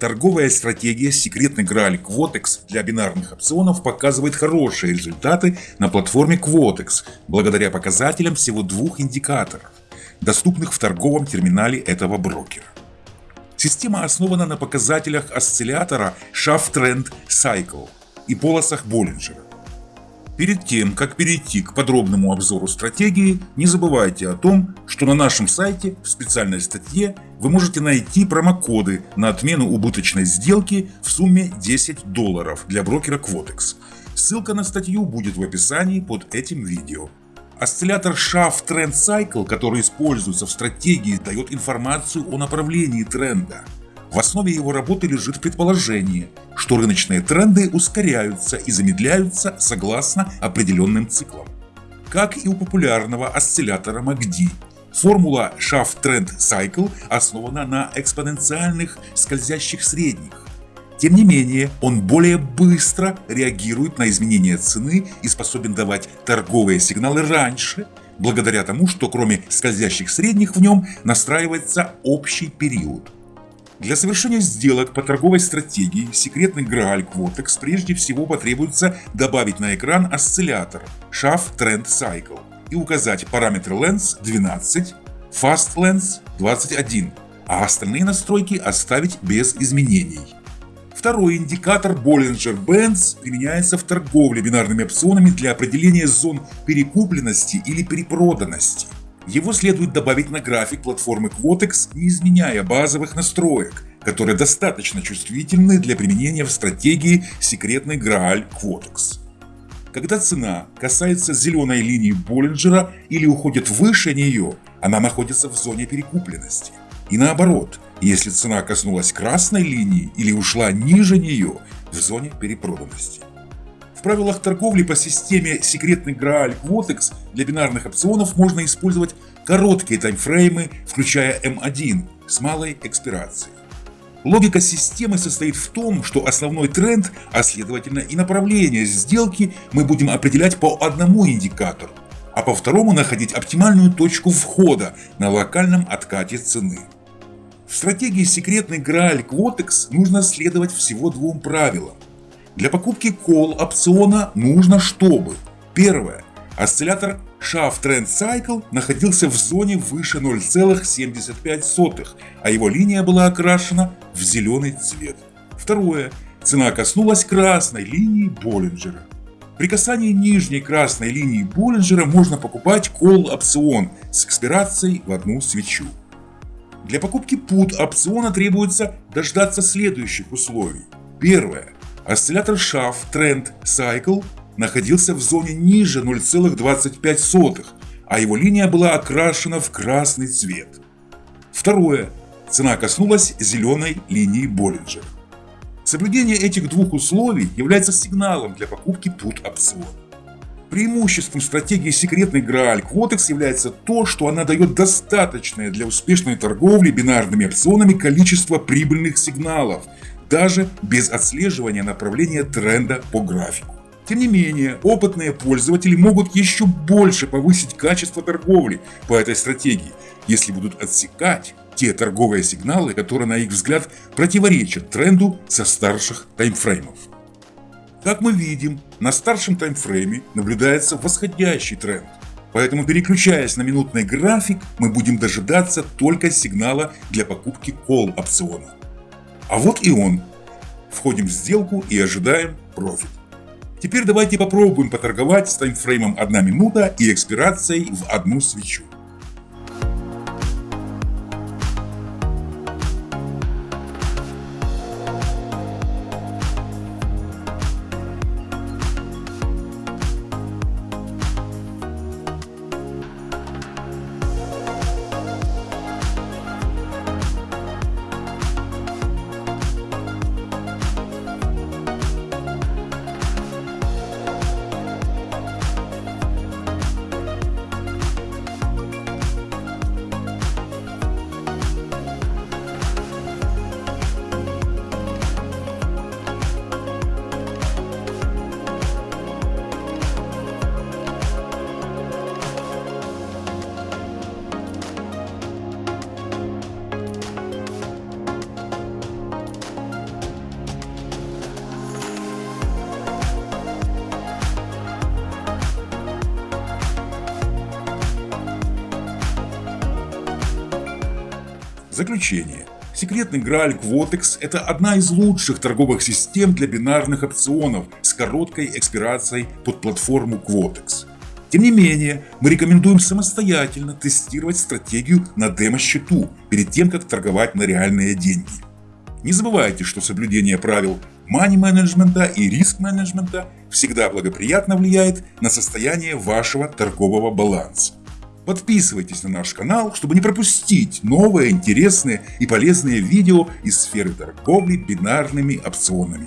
Торговая стратегия «Секретный Грааль Quotex» для бинарных опционов показывает хорошие результаты на платформе Quotex благодаря показателям всего двух индикаторов, доступных в торговом терминале этого брокера. Система основана на показателях осциллятора Shaft Trend Cycle и полосах Боллинджера. Перед тем, как перейти к подробному обзору стратегии, не забывайте о том, что на нашем сайте в специальной статье вы можете найти промокоды на отмену убыточной сделки в сумме 10 долларов для брокера Quotex. Ссылка на статью будет в описании под этим видео. Осциллятор Shaft Trend Cycle, который используется в стратегии, дает информацию о направлении тренда. В основе его работы лежит предположение, что рыночные тренды ускоряются и замедляются согласно определенным циклам. Как и у популярного осциллятора MACD, формула Shaft Trend Cycle основана на экспоненциальных скользящих средних. Тем не менее, он более быстро реагирует на изменения цены и способен давать торговые сигналы раньше, благодаря тому, что кроме скользящих средних в нем настраивается общий период. Для совершения сделок по торговой стратегии секретный Грааль Quotex прежде всего потребуется добавить на экран осциллятор Shaft Trend Cycle и указать параметры Lens 12, Fast Lens 21, а остальные настройки оставить без изменений. Второй индикатор Bollinger Bands применяется в торговле бинарными опционами для определения зон перекупленности или перепроданности. Его следует добавить на график платформы Quotex, не изменяя базовых настроек, которые достаточно чувствительны для применения в стратегии секретный Грааль Quotex. Когда цена касается зеленой линии Боллинджера или уходит выше нее, она находится в зоне перекупленности. И наоборот, если цена коснулась красной линии или ушла ниже нее, в зоне перепроданности. В правилах торговли по системе секретный Грааль Quotex для бинарных опционов можно использовать короткие таймфреймы, включая М1 с малой экспирацией. Логика системы состоит в том, что основной тренд, а следовательно и направление сделки мы будем определять по одному индикатору, а по второму находить оптимальную точку входа на локальном откате цены. В стратегии секретный Грааль Quotex нужно следовать всего двум правилам – для покупки call опциона нужно, чтобы Первое. Осциллятор Shaft Trend Cycle находился в зоне выше 0,75, а его линия была окрашена в зеленый цвет. Второе. Цена коснулась красной линии Боллинджера. При касании нижней красной линии Боллинджера можно покупать call опцион с экспирацией в одну свечу. Для покупки put опциона требуется дождаться следующих условий. Первое. Осциллятор Shaft Trend Cycle находился в зоне ниже 0,25, а его линия была окрашена в красный цвет. Второе. Цена коснулась зеленой линии Боллинджера. Соблюдение этих двух условий является сигналом для покупки put опциона. Преимуществом стратегии секретный Грааль Quotex является то, что она дает достаточное для успешной торговли бинарными опционами количество прибыльных сигналов, даже без отслеживания направления тренда по графику. Тем не менее, опытные пользователи могут еще больше повысить качество торговли по этой стратегии, если будут отсекать те торговые сигналы, которые, на их взгляд, противоречат тренду со старших таймфреймов. Как мы видим, на старшем таймфрейме наблюдается восходящий тренд, поэтому переключаясь на минутный график, мы будем дожидаться только сигнала для покупки call опциона. А вот и он. Входим в сделку и ожидаем профит. Теперь давайте попробуем поторговать с таймфреймом 1 минута и экспирацией в одну свечу. Заключение. Секретный Грааль Quotex – это одна из лучших торговых систем для бинарных опционов с короткой экспирацией под платформу Quotex. Тем не менее, мы рекомендуем самостоятельно тестировать стратегию на демо-счету перед тем, как торговать на реальные деньги. Не забывайте, что соблюдение правил мани-менеджмента и риск-менеджмента всегда благоприятно влияет на состояние вашего торгового баланса. Подписывайтесь на наш канал, чтобы не пропустить новые, интересные и полезные видео из сферы торговли бинарными опционами.